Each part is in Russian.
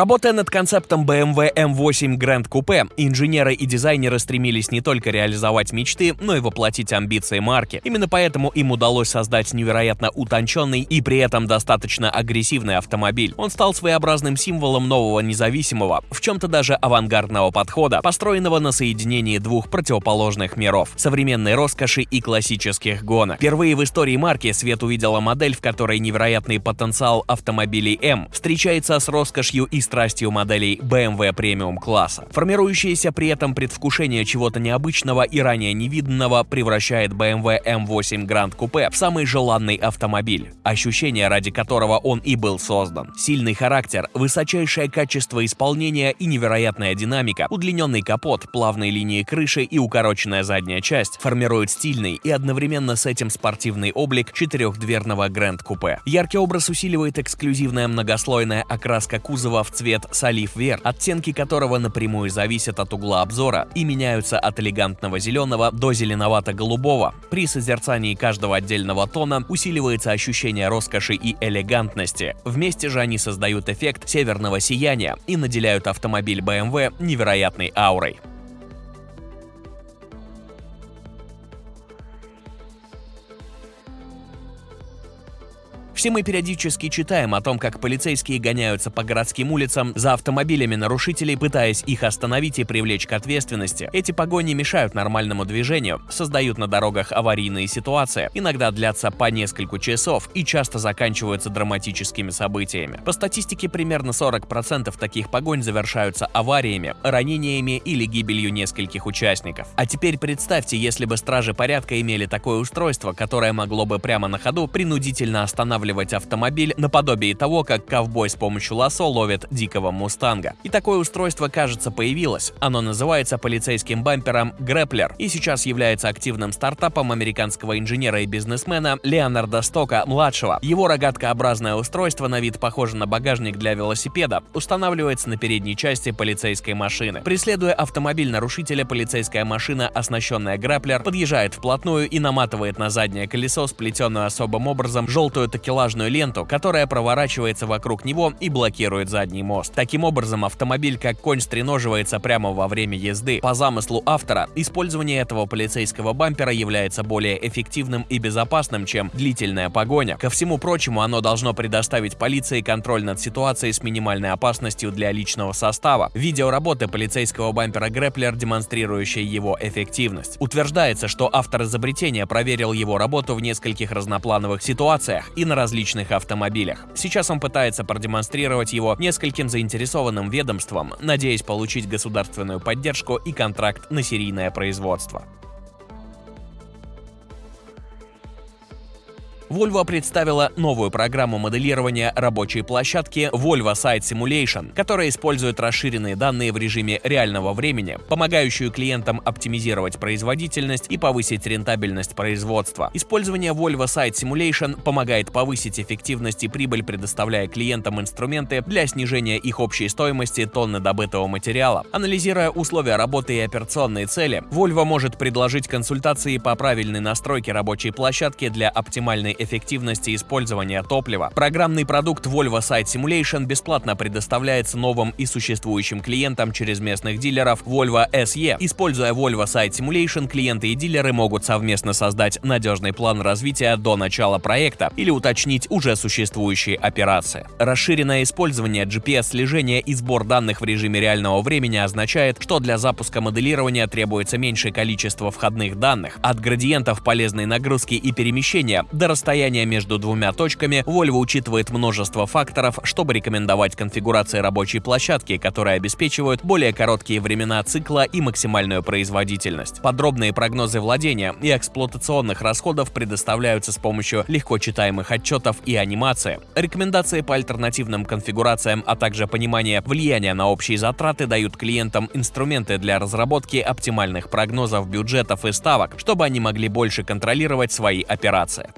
Работая над концептом BMW M8 Grand Coupe, инженеры и дизайнеры стремились не только реализовать мечты, но и воплотить амбиции марки. Именно поэтому им удалось создать невероятно утонченный и при этом достаточно агрессивный автомобиль. Он стал своеобразным символом нового независимого, в чем-то даже авангардного подхода, построенного на соединении двух противоположных миров – современной роскоши и классических гонок. Впервые в истории марки свет увидела модель, в которой невероятный потенциал автомобилей M встречается с роскошью и страстью моделей BMW премиум класса. Формирующееся при этом предвкушение чего-то необычного и ранее невиданного превращает BMW M8 Grand Coupe в самый желанный автомобиль, ощущение ради которого он и был создан. Сильный характер, высочайшее качество исполнения и невероятная динамика, удлиненный капот, плавные линии крыши и укороченная задняя часть формируют стильный и одновременно с этим спортивный облик четырехдверного Grand Coupe. Яркий образ усиливает эксклюзивная многослойная окраска кузова в цвет салиф вер, оттенки которого напрямую зависят от угла обзора и меняются от элегантного зеленого до зеленовато-голубого. При созерцании каждого отдельного тона усиливается ощущение роскоши и элегантности. Вместе же они создают эффект северного сияния и наделяют автомобиль BMW невероятной аурой. Все мы периодически читаем о том, как полицейские гоняются по городским улицам за автомобилями нарушителей, пытаясь их остановить и привлечь к ответственности. Эти погони мешают нормальному движению, создают на дорогах аварийные ситуации, иногда длятся по несколько часов и часто заканчиваются драматическими событиями. По статистике, примерно 40% таких погонь завершаются авариями, ранениями или гибелью нескольких участников. А теперь представьте, если бы стражи порядка имели такое устройство, которое могло бы прямо на ходу принудительно останавливать останавливать автомобиль наподобие того, как ковбой с помощью лассо ловит дикого мустанга. И такое устройство, кажется, появилось. Оно называется полицейским бампером Grappler и сейчас является активным стартапом американского инженера и бизнесмена Леонарда Стока-младшего. Его рогаткообразное устройство на вид похоже на багажник для велосипеда, устанавливается на передней части полицейской машины. Преследуя автомобиль нарушителя, полицейская машина, оснащенная Grappler, подъезжает вплотную и наматывает на заднее колесо сплетенную особым образом желтую такелажную такелажную ленту, которая проворачивается вокруг него и блокирует задний мост. Таким образом, автомобиль как конь стреноживается прямо во время езды. По замыслу автора, использование этого полицейского бампера является более эффективным и безопасным, чем длительная погоня. Ко всему прочему, оно должно предоставить полиции контроль над ситуацией с минимальной опасностью для личного состава. Видео работы полицейского бампера Грэплер, демонстрирующее его эффективность. Утверждается, что автор изобретения проверил его работу в нескольких разноплановых ситуациях и на различных автомобилях. Сейчас он пытается продемонстрировать его нескольким заинтересованным ведомствам, надеясь получить государственную поддержку и контракт на серийное производство. Volvo представила новую программу моделирования рабочей площадки Volvo Site Simulation, которая использует расширенные данные в режиме реального времени, помогающую клиентам оптимизировать производительность и повысить рентабельность производства. Использование Volvo Site Simulation помогает повысить эффективность и прибыль, предоставляя клиентам инструменты для снижения их общей стоимости тонны добытого материала. Анализируя условия работы и операционные цели, Volvo может предложить консультации по правильной настройке рабочей площадки для оптимальной эффективности использования топлива. Программный продукт Volvo Site Simulation бесплатно предоставляется новым и существующим клиентам через местных дилеров Volvo SE. Используя Volvo Site Simulation, клиенты и дилеры могут совместно создать надежный план развития до начала проекта или уточнить уже существующие операции. Расширенное использование GPS-слежения и сбор данных в режиме реального времени означает, что для запуска моделирования требуется меньшее количество входных данных, от градиентов полезной нагрузки и перемещения до расстояния расстояние между двумя точками, Volvo учитывает множество факторов, чтобы рекомендовать конфигурации рабочей площадки, которые обеспечивают более короткие времена цикла и максимальную производительность. Подробные прогнозы владения и эксплуатационных расходов предоставляются с помощью легко читаемых отчетов и анимации. Рекомендации по альтернативным конфигурациям, а также понимание влияния на общие затраты дают клиентам инструменты для разработки оптимальных прогнозов бюджетов и ставок, чтобы они могли больше контролировать свои операции.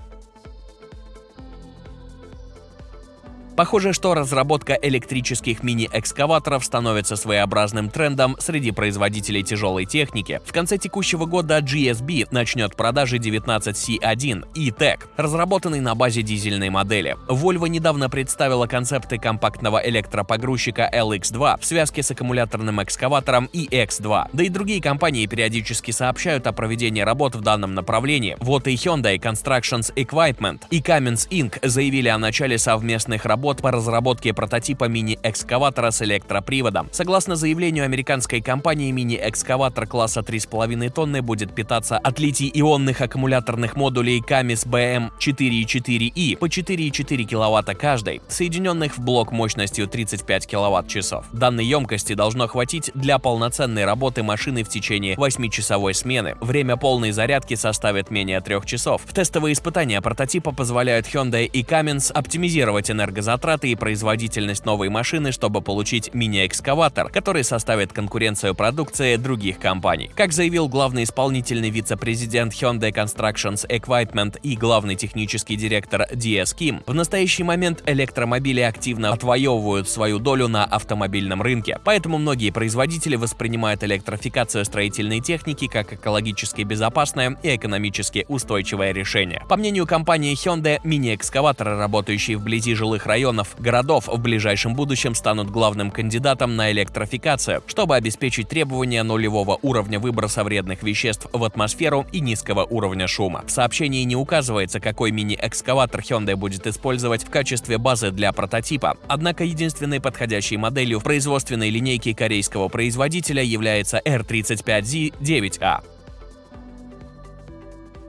Похоже, что разработка электрических мини-экскаваторов становится своеобразным трендом среди производителей тяжелой техники. В конце текущего года GSB начнет продажи 19C1 E-Tech, разработанный на базе дизельной модели. Volvo недавно представила концепты компактного электропогрузчика LX2 в связке с аккумуляторным экскаватором EX2. Да и другие компании периодически сообщают о проведении работ в данном направлении. Вот и Hyundai Constructions Equipment и Cummins Inc. заявили о начале совместных работ по разработке прототипа мини-экскаватора с электроприводом. Согласно заявлению американской компании, мини-экскаватор класса 3,5 тонны будет питаться от литий-ионных аккумуляторных модулей Camis BM 4.4i по 4,4 кВт каждый, соединенных в блок мощностью 35 кВт-часов. Данной емкости должно хватить для полноценной работы машины в течение 8-часовой смены. Время полной зарядки составит менее 3 часов. В тестовые испытания прототипа позволяют Hyundai и Cummins оптимизировать энергозатраты и производительность новой машины, чтобы получить мини-экскаватор, который составит конкуренцию продукции других компаний. Как заявил главный исполнительный вице-президент Hyundai Constructions Equipment и главный технический директор DS Kim, в настоящий момент электромобили активно отвоевывают свою долю на автомобильном рынке, поэтому многие производители воспринимают электрификацию строительной техники как экологически безопасное и экономически устойчивое решение. По мнению компании Hyundai, мини-экскаваторы, работающие вблизи жилых районов, городов, в ближайшем будущем станут главным кандидатом на электрификацию, чтобы обеспечить требования нулевого уровня выброса вредных веществ в атмосферу и низкого уровня шума. В сообщении не указывается, какой мини-экскаватор Hyundai будет использовать в качестве базы для прототипа, однако единственной подходящей моделью в производственной линейке корейского производителя является R35Z9A.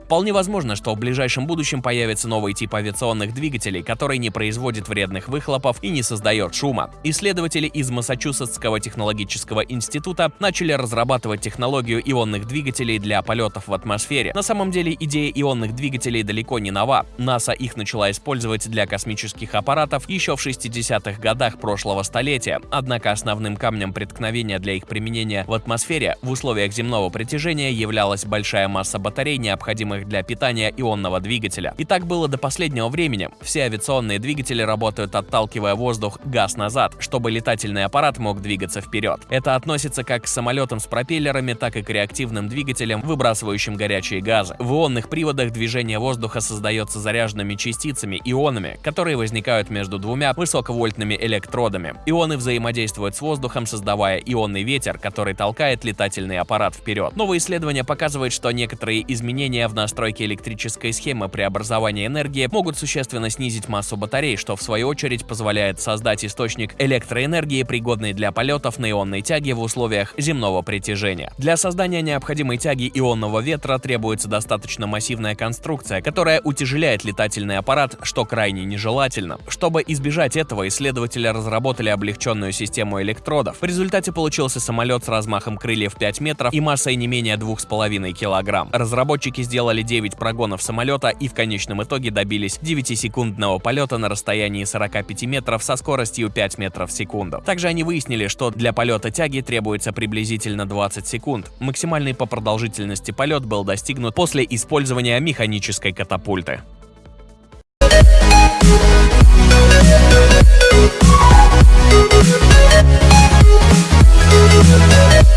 Вполне возможно, что в ближайшем будущем появится новый тип авиационных двигателей, который не производит вредных выхлопов и не создает шума. Исследователи из Массачусетского технологического института начали разрабатывать технологию ионных двигателей для полетов в атмосфере. На самом деле идея ионных двигателей далеко не нова. НАСА их начала использовать для космических аппаратов еще в 60-х годах прошлого столетия, однако основным камнем преткновения для их применения в атмосфере в условиях земного притяжения являлась большая масса батарей, необходимых необходимых для питания ионного двигателя. И так было до последнего времени. Все авиационные двигатели работают отталкивая воздух газ назад, чтобы летательный аппарат мог двигаться вперед. Это относится как к самолетам с пропеллерами, так и к реактивным двигателям, выбрасывающим горячие газы. В ионных приводах движение воздуха создается заряженными частицами, ионами, которые возникают между двумя высоковольтными электродами. Ионы взаимодействуют с воздухом, создавая ионный ветер, который толкает летательный аппарат вперед. Новые исследования показывают, что некоторые изменения в настройки электрической схемы преобразования энергии могут существенно снизить массу батарей, что в свою очередь позволяет создать источник электроэнергии, пригодный для полетов на ионной тяге в условиях земного притяжения. Для создания необходимой тяги ионного ветра требуется достаточно массивная конструкция, которая утяжеляет летательный аппарат, что крайне нежелательно. Чтобы избежать этого, исследователи разработали облегченную систему электродов. В результате получился самолет с размахом крыльев 5 метров и массой не менее 2,5 кг. Разработчики сделали сделали 9 прогонов самолета и в конечном итоге добились 9-секундного полета на расстоянии 45 метров со скоростью 5 метров в секунду. Также они выяснили, что для полета тяги требуется приблизительно 20 секунд. Максимальный по продолжительности полет был достигнут после использования механической катапульты. We'll